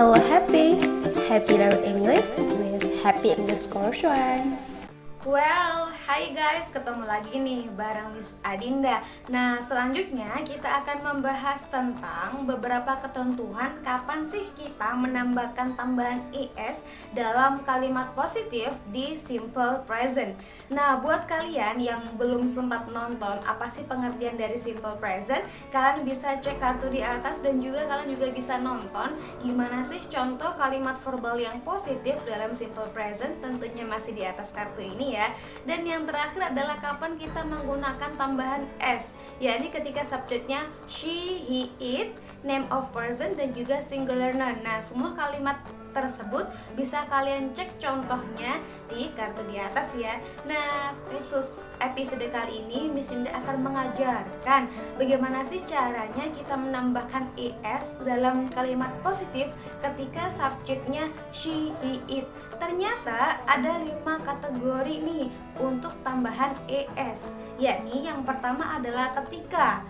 Hello Happy, Happy Learn English with Happy English Course One. Well, hai guys, ketemu lagi nih bareng Miss Adinda. Nah, selanjutnya kita akan membahas tentang beberapa ketentuan kapan sih kita menambahkan tambahan ES dalam kalimat positif di simple present. Nah, buat kalian yang belum sempat nonton apa sih pengertian dari simple present Kalian bisa cek kartu di atas dan juga kalian juga bisa nonton Gimana sih contoh kalimat verbal yang positif dalam simple present Tentunya masih di atas kartu ini ya. Dan yang terakhir adalah kapan kita menggunakan tambahan s yakni ketika subjeknya she, he, it, name of person dan juga singular noun. Nah semua kalimat tersebut bisa kalian cek contohnya di kartu di atas ya. Nah khusus episode kali ini Miss Indah akan mengajarkan bagaimana sih caranya kita menambahkan ES dalam kalimat positif ketika subjeknya she, he, it. Ternyata ada lima kategori nih untuk tambahan ES yakni yang pertama adalah ketika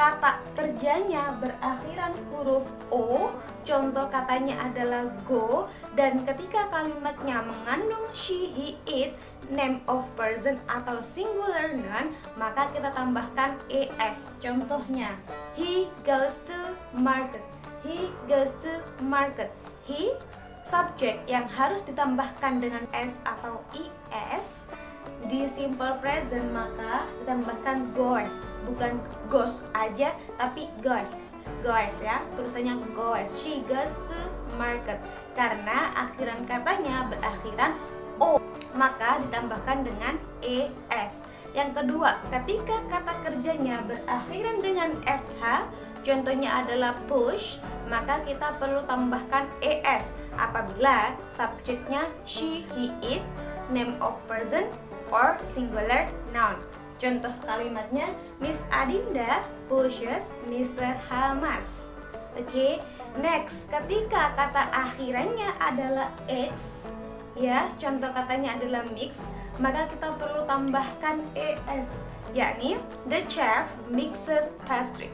kata kerjanya berakhiran huruf O Contoh katanya adalah go Dan ketika kalimatnya mengandung she, he, it Name of person atau singular noun Maka kita tambahkan es Contohnya. He goes to market. He goes to market. He subjek yang harus ditambahkan dengan s atau is di simple present maka ditambahkan goes. Bukan goes aja tapi goes. Goes ya tulisannya goes. She goes to market. Karena akhiran katanya berakhiran o maka ditambahkan dengan es yang kedua ketika kata kerjanya berakhiran dengan sh contohnya adalah push maka kita perlu tambahkan es apabila subjeknya she, he, it, name of person or singular noun. Contoh kalimatnya, Miss Adinda pushes Mr. Hamas. Oke, okay. next, ketika kata akhirannya adalah X, ya, contoh katanya adalah mix, maka kita perlu tambahkan ES, yakni the chef mixes pastry.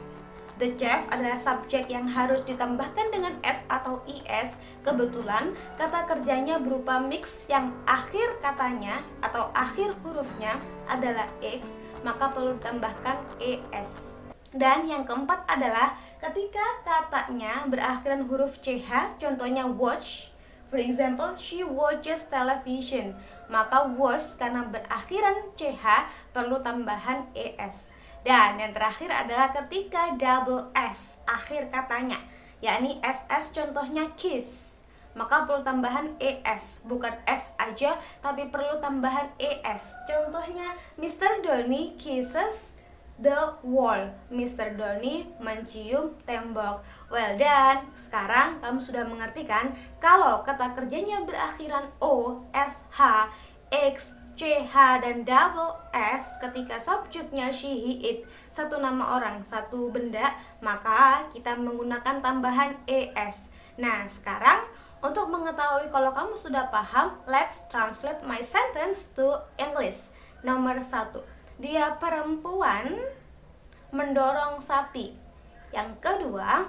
The chef adalah subjek yang harus ditambahkan dengan S atau IS. Kebetulan kata kerjanya berupa mix yang akhir katanya atau akhir hurufnya adalah X, maka perlu ditambahkan ES. Dan yang keempat adalah ketika katanya berakhiran huruf CH, contohnya watch, For example, she watches television. Maka watch karena berakhiran CH perlu tambahan ES. Dan yang terakhir adalah ketika double S akhir katanya, yakni SS contohnya kiss. Maka perlu tambahan ES, bukan S aja, tapi perlu tambahan ES. Contohnya, Mr. Donny kisses the wall. Mr. Donny mencium tembok. Well done. Sekarang kamu sudah mengerti kan kalau kata kerjanya berakhiran O, S, H, X, CH dan double S ketika subjeknya she, he, it satu nama orang, satu benda, maka kita menggunakan tambahan ES. Nah, sekarang untuk mengetahui kalau kamu sudah paham, let's translate my sentence to English. Nomor satu, dia perempuan mendorong sapi. Yang kedua,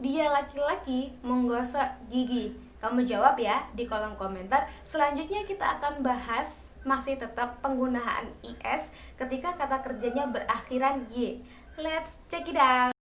dia laki-laki menggosok gigi. Kamu jawab ya di kolom komentar. Selanjutnya kita akan bahas masih tetap penggunaan is ketika kata kerjanya berakhiran y. Let's check it out.